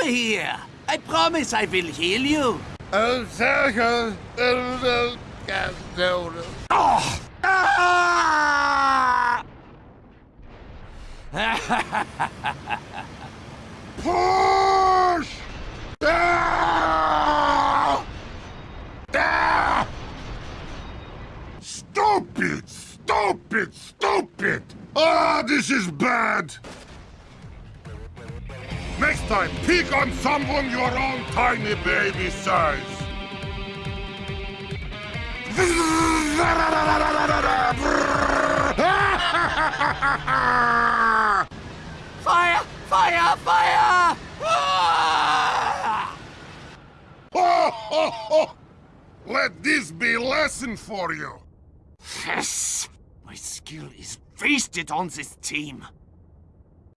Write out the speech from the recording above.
over here. I promise I will heal you. Oh, Sergio. Oh, Oh! Ah! Push! Ah! Ah! Stupid! Stupid! Stupid! Ah, this is bad! Time, pick on someone your own tiny baby size. Fire! Fire! Fire! Ah! Let this be a lesson for you. Yes! My skill is wasted on this team.